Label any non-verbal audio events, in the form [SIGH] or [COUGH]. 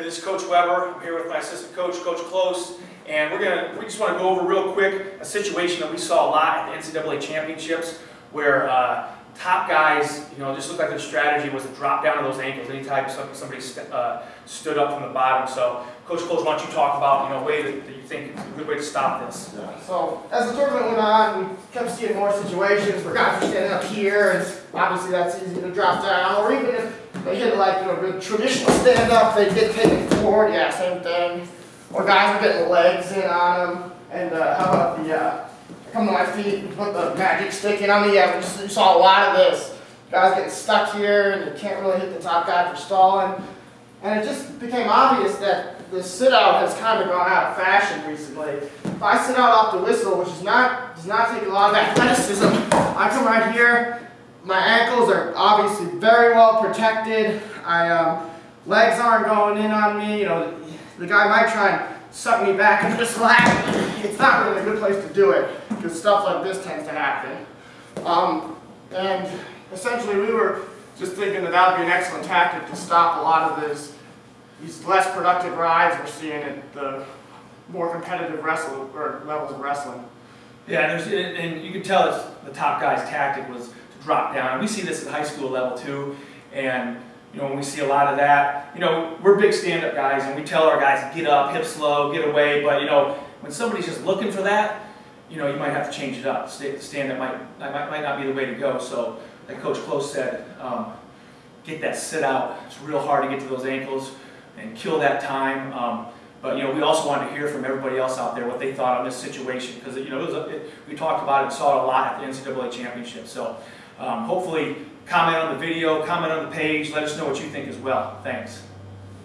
Hey, this is Coach Weber. I'm here with my assistant coach, Coach Close, and we're gonna, we just want to go over real quick a situation that we saw a lot at the NCAA championships where uh, top guys, you know, just looked like their strategy was to drop down to those ankles anytime some- somebody st- uh, stood up from the bottom. So, Coach Close, why don't you talk about, you know, a way that, that you think is a good way to stop this? Yeah, So as the tournament went on, we kept seeing more situations where guys were standing up here, and obviously that's easy to drop down. Or even if they hit like you know traditional stand up, they get taken forward. Yeah, same thing. Or guys were getting legs in on them. And uh, how about the uh, come to my feet and put the magic stick in on me? Yeah, we saw a lot of this. Guys getting stuck here, and you can't really hit the top guy for stalling. And it just became obvious that the sit out has kind of gone out of fashion recently. If I sit out off the whistle, which is not does not take a lot of athleticism, I come right here. My ankles are obviously very well protected. I um, legs aren't going in on me. You know, the guy might try and suck me back [LAUGHS] into the slack. It's not really a good place to do it because stuff like this tends to happen. Um, and essentially, we were just thinking that that would be an excellent tactic to stop a lot of this, these less productive rides we're seeing at the more competitive wrestle or levels of wrestling. Yeah, and, and you can tell it's the top guy's tactic was to drop down. We see this at high school level too. And you know, when we see a lot of that, you know, we're big stand-up guys, and we tell our guys get up, hips low, get away. But you know, when somebody's just looking for that, you know, you might have to change it up. Sta- Stand-up might, might might not be the way to go. So, like Coach Close said, um, get that sit out. It's real hard to get to those ankles and kill that time. Um, but you know, we also wanted to hear from everybody else out there what they thought on this situation because you know a, it, we talked about it and saw it a lot at the NCAA championship. So um, hopefully, comment on the video, comment on the page, let us know what you think as well. Thanks.